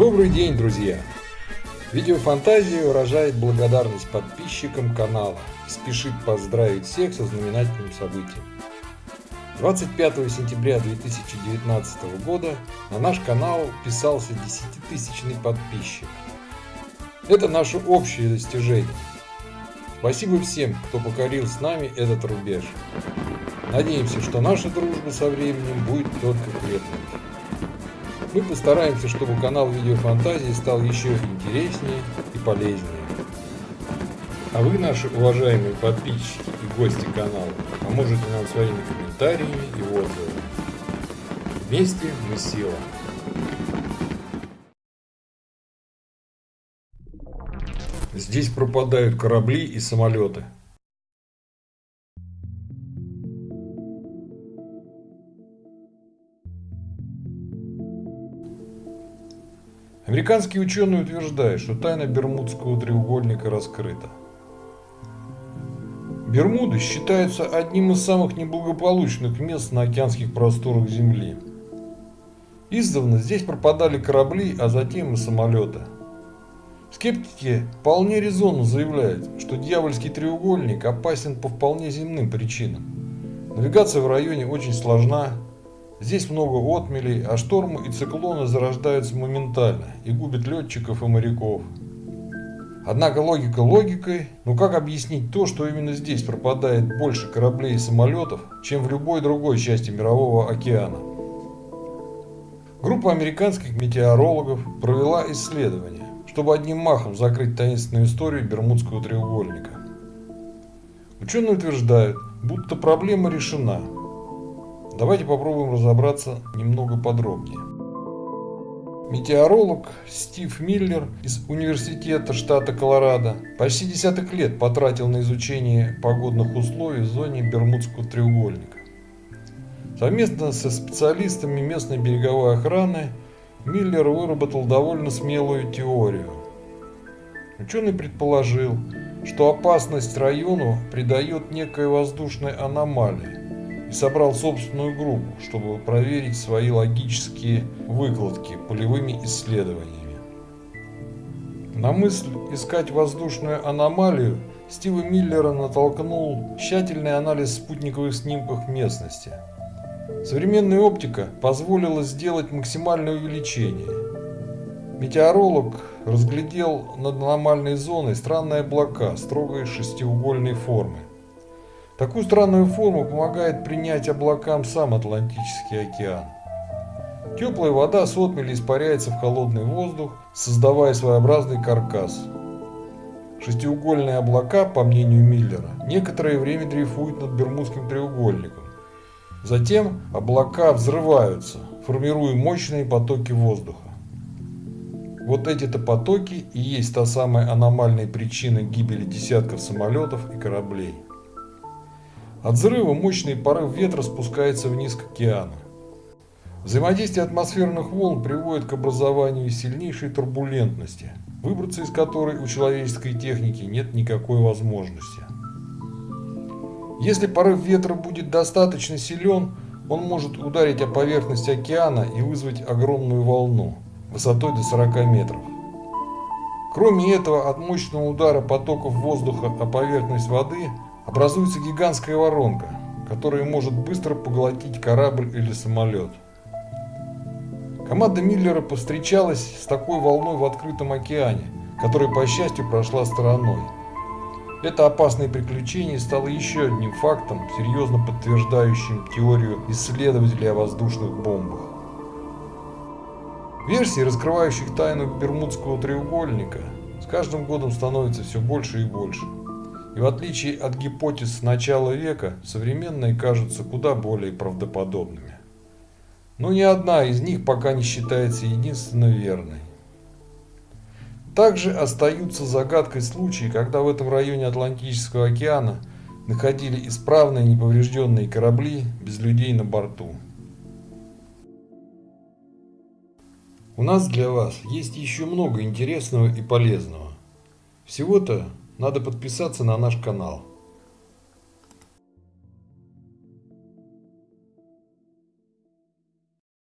Добрый день, друзья! Видеофантазия выражает благодарность подписчикам канала и спешит поздравить всех со знаменательным событием. 25 сентября 2019 года на наш канал вписался 10-тысячный подписчик. Это наше общее достижение. Спасибо всем, кто покорил с нами этот рубеж. Надеемся, что наша дружба со временем будет только крепнуть. Мы постараемся, чтобы канал Видеофантазии стал еще интереснее и полезнее. А вы, наши уважаемые подписчики и гости канала, поможете нам своими комментариями и отзывами. Вместе мы сила. Здесь пропадают корабли и самолеты. Американские ученые утверждают, что тайна Бермудского треугольника раскрыта. Бермуды считаются одним из самых неблагополучных мест на океанских просторах Земли. Издавна здесь пропадали корабли, а затем и самолеты. Скептики вполне резонно заявляют, что дьявольский треугольник опасен по вполне земным причинам. Навигация в районе очень сложна, Здесь много отмелей, а штормы и циклоны зарождаются моментально и губят летчиков и моряков. Однако логика логикой, но как объяснить то, что именно здесь пропадает больше кораблей и самолетов, чем в любой другой части Мирового океана? Группа американских метеорологов провела исследование, чтобы одним махом закрыть таинственную историю Бермудского треугольника. Ученые утверждают, будто проблема решена – Давайте попробуем разобраться немного подробнее. Метеоролог Стив Миллер из Университета штата Колорадо почти десяток лет потратил на изучение погодных условий в зоне Бермудского треугольника. Совместно со специалистами местной береговой охраны Миллер выработал довольно смелую теорию. Ученый предположил, что опасность району придает некая воздушная аномалия, и собрал собственную группу, чтобы проверить свои логические выкладки полевыми исследованиями. На мысль искать воздушную аномалию Стива Миллера натолкнул тщательный анализ спутниковых снимков местности. Современная оптика позволила сделать максимальное увеличение. Метеоролог разглядел над аномальной зоной странные облака строгой шестиугольной формы. Такую странную форму помогает принять облакам сам Атлантический океан. Теплая вода с отмели испаряется в холодный воздух, создавая своеобразный каркас. Шестиугольные облака, по мнению Миллера, некоторое время дрейфуют над Бермудским треугольником. Затем облака взрываются, формируя мощные потоки воздуха. Вот эти-то потоки и есть та самая аномальная причина гибели десятков самолетов и кораблей. От взрыва мощный порыв ветра спускается вниз к океану. Взаимодействие атмосферных волн приводит к образованию сильнейшей турбулентности, выбраться из которой у человеческой техники нет никакой возможности. Если порыв ветра будет достаточно силен, он может ударить о поверхность океана и вызвать огромную волну высотой до 40 метров. Кроме этого, от мощного удара потоков воздуха о поверхность воды – образуется гигантская воронка, которая может быстро поглотить корабль или самолет. Команда Миллера повстречалась с такой волной в открытом океане, которая, по счастью, прошла стороной. Это опасное приключение стало еще одним фактом, серьезно подтверждающим теорию исследователей о воздушных бомбах. Версий, раскрывающих тайну Бермудского треугольника, с каждым годом становится все больше и больше. И в отличие от гипотез начала века, современные кажутся куда более правдоподобными. Но ни одна из них пока не считается единственно верной. Также остаются загадкой случаи, когда в этом районе Атлантического океана находили исправные неповрежденные корабли без людей на борту. У нас для вас есть еще много интересного и полезного. Всего-то надо подписаться на наш канал.